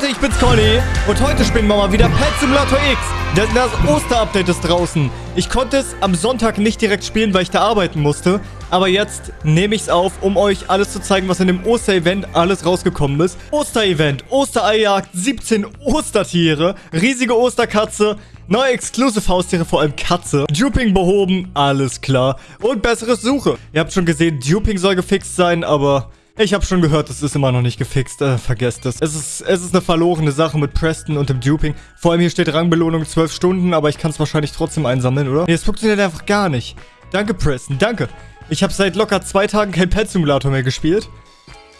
Leute, ich bin's Conny und heute spielen wir mal wieder Pet Simulator X. Denn das Osterupdate ist draußen. Ich konnte es am Sonntag nicht direkt spielen, weil ich da arbeiten musste. Aber jetzt nehme ich es auf, um euch alles zu zeigen, was in dem Oster-Event alles rausgekommen ist. Oster-Event, Ostereijagd, 17 Ostertiere, riesige Osterkatze, Neue Exclusive-Haustiere, vor allem Katze. Duping behoben, alles klar. Und bessere Suche. Ihr habt schon gesehen, Duping soll gefixt sein, aber ich habe schon gehört, das ist immer noch nicht gefixt. Äh, vergesst es. Es ist, es ist eine verlorene Sache mit Preston und dem Duping. Vor allem hier steht Rangbelohnung 12 Stunden, aber ich kann es wahrscheinlich trotzdem einsammeln, oder? Nee, es funktioniert einfach gar nicht. Danke, Preston. Danke. Ich habe seit locker zwei Tagen kein Pet Simulator mehr gespielt.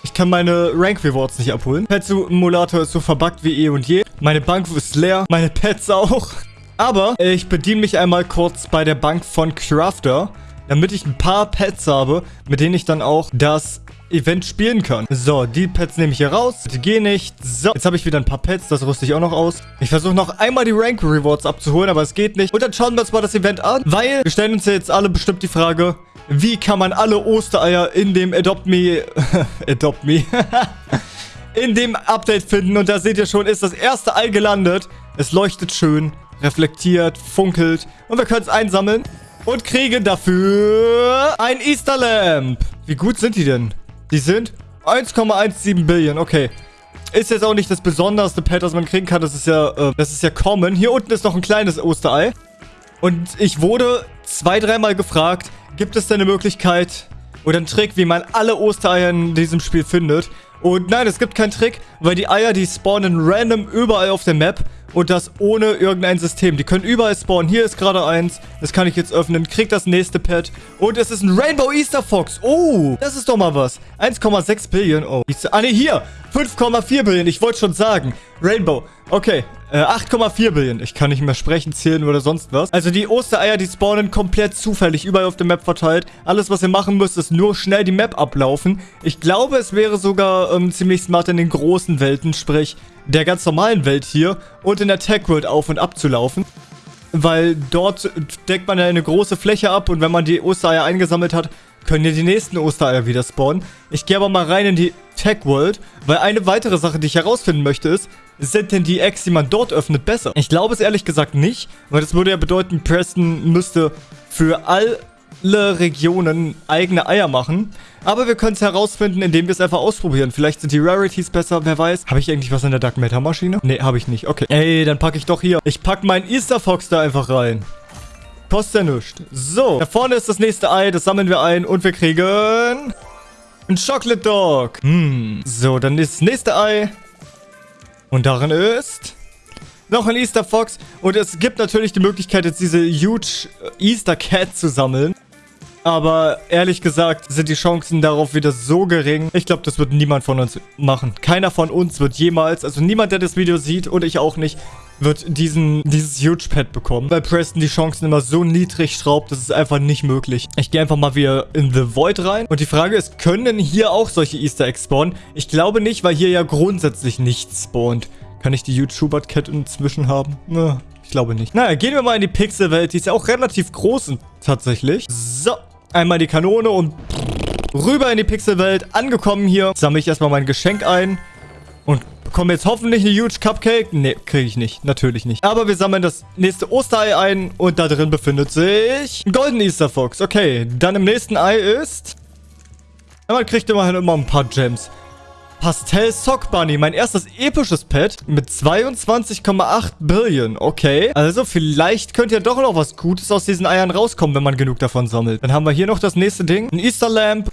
Ich kann meine Rank Rewards nicht abholen. Pet Simulator ist so verbuggt wie eh und je. Meine Bank ist leer. Meine Pets auch. Aber ich bediene mich einmal kurz bei der Bank von Crafter, damit ich ein paar Pets habe, mit denen ich dann auch das Event spielen kann. So, die Pets nehme ich hier raus. Die gehen nicht. So, jetzt habe ich wieder ein paar Pets. Das rüste ich auch noch aus. Ich versuche noch einmal die Rank Rewards abzuholen, aber es geht nicht. Und dann schauen wir uns mal das Event an, weil wir stellen uns ja jetzt alle bestimmt die Frage, wie kann man alle Ostereier in dem Adopt Me... Adopt Me... in dem Update finden. Und da seht ihr schon, ist das erste Ei gelandet. Es leuchtet schön, reflektiert, funkelt. Und wir können es einsammeln und kriegen dafür ein Easter Lamp. Wie gut sind die denn? Die sind 1,17 Billion. Okay. Ist jetzt auch nicht das besonderste Pet, das man kriegen kann. Das ist ja, äh, das ist ja common. Hier unten ist noch ein kleines Osterei. Und ich wurde zwei, dreimal gefragt, gibt es denn eine Möglichkeit oder einen Trick, wie man alle Ostereier in diesem Spiel findet? Und nein, es gibt keinen Trick, weil die Eier, die spawnen random überall auf der Map. Und das ohne irgendein System. Die können überall spawnen. Hier ist gerade eins. Das kann ich jetzt öffnen. Krieg das nächste Pet. Und es ist ein Rainbow Easter Fox. Oh, das ist doch mal was. 1,6 Billion. Oh. Ah, ne, hier. 5,4 Billion. Ich wollte schon sagen. Rainbow. Okay. Äh, 8,4 Billion. Ich kann nicht mehr sprechen, zählen oder sonst was. Also die Ostereier, die spawnen komplett zufällig überall auf der Map verteilt. Alles, was ihr machen müsst, ist nur schnell die Map ablaufen. Ich glaube, es wäre sogar ähm, ziemlich smart in den großen Welten, sprich der ganz normalen Welt hier und in der Tech World auf und ab zu laufen. Weil dort deckt man ja eine große Fläche ab und wenn man die Ostereier eingesammelt hat, können ja die nächsten Ostereier wieder spawnen. Ich gehe aber mal rein in die Tech World, weil eine weitere Sache, die ich herausfinden möchte, ist, sind denn die Eggs, die man dort öffnet, besser? Ich glaube es ehrlich gesagt nicht, weil das würde ja bedeuten, Preston müsste für all alle Regionen eigene Eier machen. Aber wir können es herausfinden, indem wir es einfach ausprobieren. Vielleicht sind die Rarities besser, wer weiß. Habe ich eigentlich was in der Dark Matter Maschine? Nee, habe ich nicht. Okay. Ey, dann packe ich doch hier. Ich packe meinen Easter Fox da einfach rein. Kostet ja nichts. So, da vorne ist das nächste Ei. Das sammeln wir ein und wir kriegen... Ein Chocolate Dog. Hm. So, dann ist das nächste Ei. Und darin ist noch ein Easter Fox. Und es gibt natürlich die Möglichkeit, jetzt diese huge Easter Cat zu sammeln. Aber ehrlich gesagt sind die Chancen darauf wieder so gering. Ich glaube, das wird niemand von uns machen. Keiner von uns wird jemals, also niemand, der das Video sieht und ich auch nicht, wird diesen, dieses Huge Pad bekommen. Bei Preston die Chancen immer so niedrig schraubt, das ist einfach nicht möglich. Ich gehe einfach mal wieder in The Void rein. Und die Frage ist, können hier auch solche Easter Eggs spawnen? Ich glaube nicht, weil hier ja grundsätzlich nichts spawnt. Kann ich die Huge Schubert Cat inzwischen haben? Na, ich glaube nicht. Naja, gehen wir mal in die Pixelwelt. Die ist ja auch relativ groß tatsächlich. So, einmal die Kanone und rüber in die Pixelwelt. Angekommen hier, sammle ich erstmal mein Geschenk ein. Und bekomme jetzt hoffentlich eine Huge Cupcake. Ne, kriege ich nicht. Natürlich nicht. Aber wir sammeln das nächste Osterei ein. Und da drin befindet sich ein Golden Easter Fox. Okay, dann im nächsten Ei ist... Man kriegt immerhin immer ein paar Gems. Pastell Sock Bunny, mein erstes episches Pet mit 22,8 Billion. Okay, also vielleicht könnte ja doch noch was Gutes aus diesen Eiern rauskommen, wenn man genug davon sammelt. Dann haben wir hier noch das nächste Ding. Ein Easter Lamp.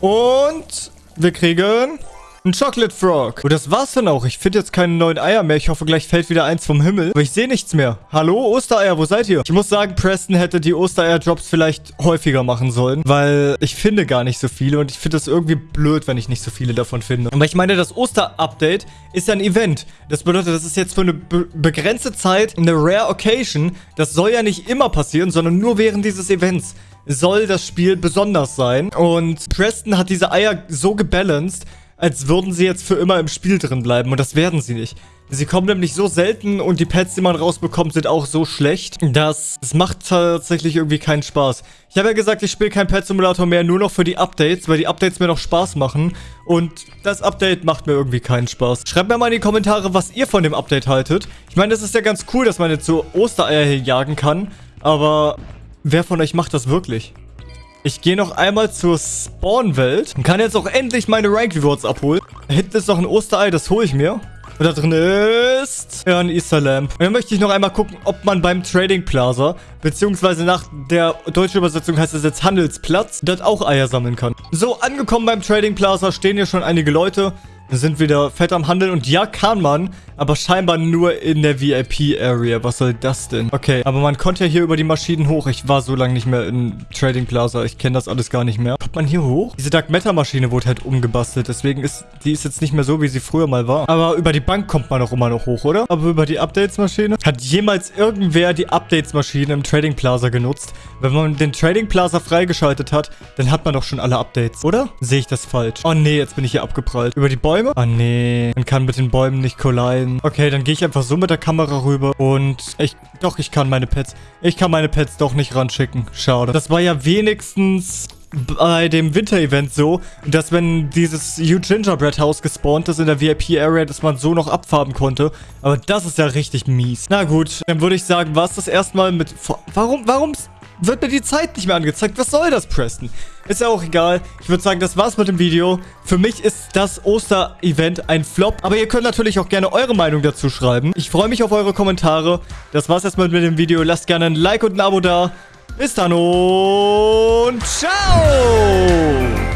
Und wir kriegen ein Chocolate Frog. Und das war's dann auch. Ich finde jetzt keine neuen Eier mehr. Ich hoffe, gleich fällt wieder eins vom Himmel. Aber ich sehe nichts mehr. Hallo, Ostereier, wo seid ihr? Ich muss sagen, Preston hätte die Ostereier-Drops vielleicht häufiger machen sollen. Weil ich finde gar nicht so viele. Und ich finde das irgendwie blöd, wenn ich nicht so viele davon finde. Aber ich meine, das Oster-Update ist ja ein Event. Das bedeutet, das ist jetzt für eine be begrenzte Zeit eine Rare Occasion. Das soll ja nicht immer passieren, sondern nur während dieses Events soll das Spiel besonders sein. Und Preston hat diese Eier so gebalanced, als würden sie jetzt für immer im Spiel drin bleiben. Und das werden sie nicht. Sie kommen nämlich so selten und die Pets, die man rausbekommt, sind auch so schlecht, dass es macht tatsächlich irgendwie keinen Spaß. Ich habe ja gesagt, ich spiele kein Pet Simulator mehr, nur noch für die Updates, weil die Updates mir noch Spaß machen. Und das Update macht mir irgendwie keinen Spaß. Schreibt mir mal in die Kommentare, was ihr von dem Update haltet. Ich meine, es ist ja ganz cool, dass man jetzt so Ostereier hier jagen kann. Aber wer von euch macht das wirklich? Ich gehe noch einmal zur Spawn-Welt und kann jetzt auch endlich meine Rank-Rewards abholen. Da hinten ist noch ein Osterei, das hole ich mir. Und da drin ist ja ein Easter Lamp. Und dann möchte ich noch einmal gucken, ob man beim Trading Plaza, beziehungsweise nach der deutschen Übersetzung heißt es jetzt Handelsplatz, dort auch Eier sammeln kann. So, angekommen beim Trading Plaza stehen hier schon einige Leute sind wieder fett am Handeln. Und ja, kann man, aber scheinbar nur in der VIP-Area. Was soll das denn? Okay, aber man konnte ja hier über die Maschinen hoch. Ich war so lange nicht mehr in Trading Plaza. Ich kenne das alles gar nicht mehr. Kommt man hier hoch? Diese Dark Matter Maschine wurde halt umgebastelt. Deswegen ist die ist jetzt nicht mehr so, wie sie früher mal war. Aber über die Bank kommt man auch immer noch hoch, oder? Aber über die Updates-Maschine? Hat jemals irgendwer die Updates-Maschine im Trading Plaza genutzt? Wenn man den Trading Plaza freigeschaltet hat, dann hat man doch schon alle Updates, oder? Sehe ich das falsch? Oh nee, jetzt bin ich hier abgeprallt. Über die Bäume Bäume? Ah, nee. Man kann mit den Bäumen nicht colliden. Okay, dann gehe ich einfach so mit der Kamera rüber. Und ich... Doch, ich kann meine Pets... Ich kann meine Pets doch nicht ranschicken. Schade. Das war ja wenigstens bei dem Winter-Event so, dass wenn dieses Huge Gingerbread House gespawnt ist in der VIP-Area, dass man so noch abfarben konnte. Aber das ist ja richtig mies. Na gut, dann würde ich sagen, war es das erstmal mit... Warum, warum wird mir die Zeit nicht mehr angezeigt. Was soll das, Preston? Ist ja auch egal. Ich würde sagen, das war's mit dem Video. Für mich ist das Oster-Event ein Flop. Aber ihr könnt natürlich auch gerne eure Meinung dazu schreiben. Ich freue mich auf eure Kommentare. Das war's erstmal mit dem Video. Lasst gerne ein Like und ein Abo da. Bis dann und ciao!